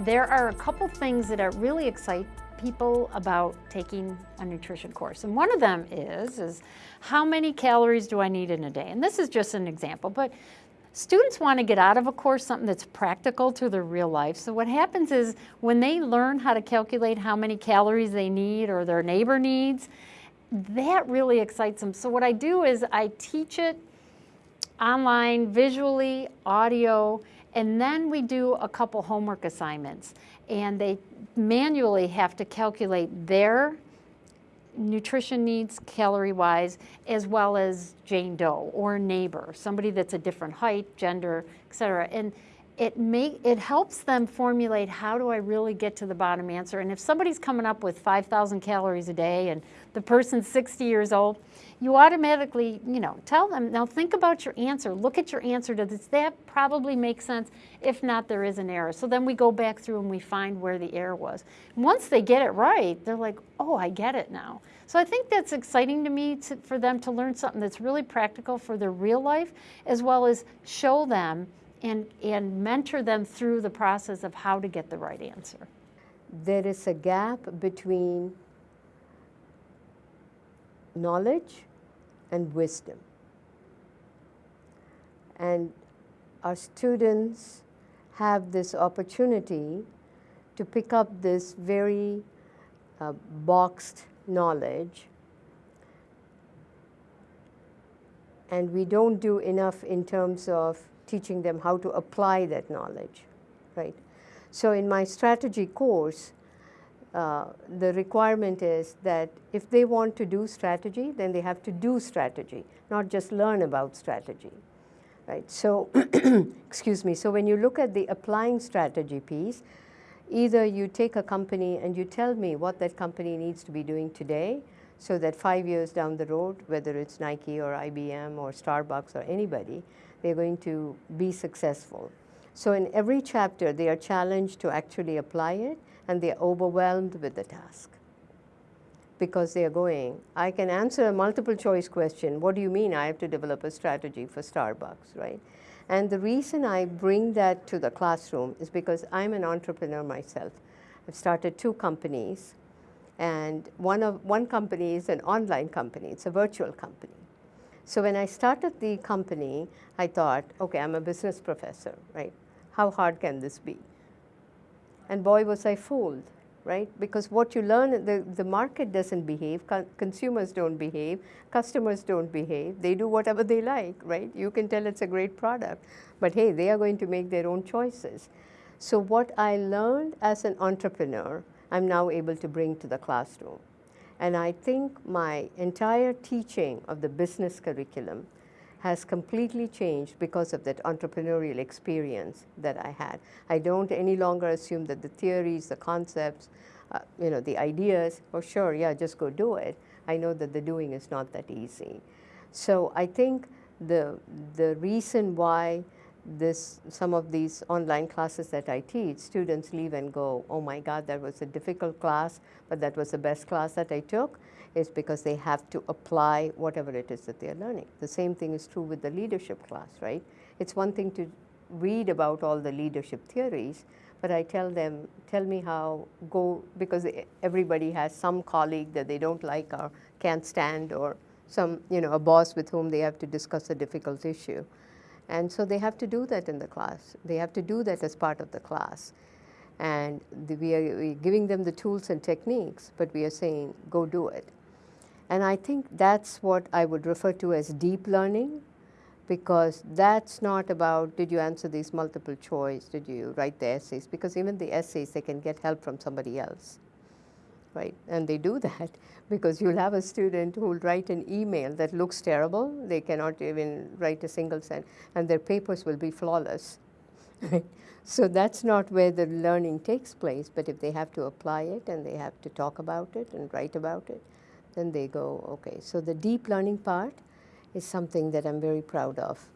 There are a couple things that are really excite people about taking a nutrition course. And one of them is, is how many calories do I need in a day? And this is just an example, but Students want to get out of a course something that's practical to their real life. So what happens is when they learn how to calculate how many calories they need or their neighbor needs, that really excites them. So what I do is I teach it online, visually, audio, and then we do a couple homework assignments. And they manually have to calculate their nutrition needs calorie-wise, as well as Jane Doe or neighbor, somebody that's a different height, gender, et cetera. And it, it helps them formulate how do I really get to the bottom answer. And if somebody's coming up with 5,000 calories a day and the person's 60 years old, you automatically, you know, tell them, now think about your answer. Look at your answer. Does that probably make sense? If not, there is an error. So then we go back through and we find where the error was. Once they get it right, they're like, oh, I get it now. So I think that's exciting to me to, for them to learn something that's really practical for their real life, as well as show them and, and mentor them through the process of how to get the right answer. There is a gap between knowledge and wisdom. And our students have this opportunity to pick up this very uh, boxed knowledge and we don't do enough in terms of teaching them how to apply that knowledge, right? So in my strategy course, uh, the requirement is that if they want to do strategy, then they have to do strategy, not just learn about strategy. Right? So, excuse me, so when you look at the applying strategy piece, either you take a company and you tell me what that company needs to be doing today, so that five years down the road, whether it's Nike or IBM or Starbucks or anybody, they're going to be successful. So in every chapter, they are challenged to actually apply it and they're overwhelmed with the task because they're going, I can answer a multiple choice question. What do you mean I have to develop a strategy for Starbucks, right? And the reason I bring that to the classroom is because I'm an entrepreneur myself. I've started two companies and one, of, one company is an online company. It's a virtual company. So when I started the company, I thought, okay, I'm a business professor, right? How hard can this be? And boy, was I fooled, right? Because what you learn, the, the market doesn't behave, co consumers don't behave, customers don't behave, they do whatever they like, right? You can tell it's a great product, but hey, they are going to make their own choices. So what I learned as an entrepreneur, I'm now able to bring to the classroom. And I think my entire teaching of the business curriculum has completely changed because of that entrepreneurial experience that I had. I don't any longer assume that the theories, the concepts, uh, you know, the ideas, oh sure, yeah, just go do it. I know that the doing is not that easy. So I think the, the reason why this, some of these online classes that I teach, students leave and go, oh my God, that was a difficult class, but that was the best class that I took is because they have to apply whatever it is that they're learning. The same thing is true with the leadership class, right? It's one thing to read about all the leadership theories, but I tell them, tell me how, go, because everybody has some colleague that they don't like or can't stand or some, you know, a boss with whom they have to discuss a difficult issue. And so they have to do that in the class. They have to do that as part of the class. And the, we are giving them the tools and techniques, but we are saying, go do it. And I think that's what I would refer to as deep learning because that's not about did you answer these multiple choice, did you write the essays, because even the essays, they can get help from somebody else, right? And they do that because you'll have a student who'll write an email that looks terrible, they cannot even write a single sentence, and their papers will be flawless. So that's not where the learning takes place, but if they have to apply it and they have to talk about it and write about it, then they go, okay. So the deep learning part is something that I'm very proud of.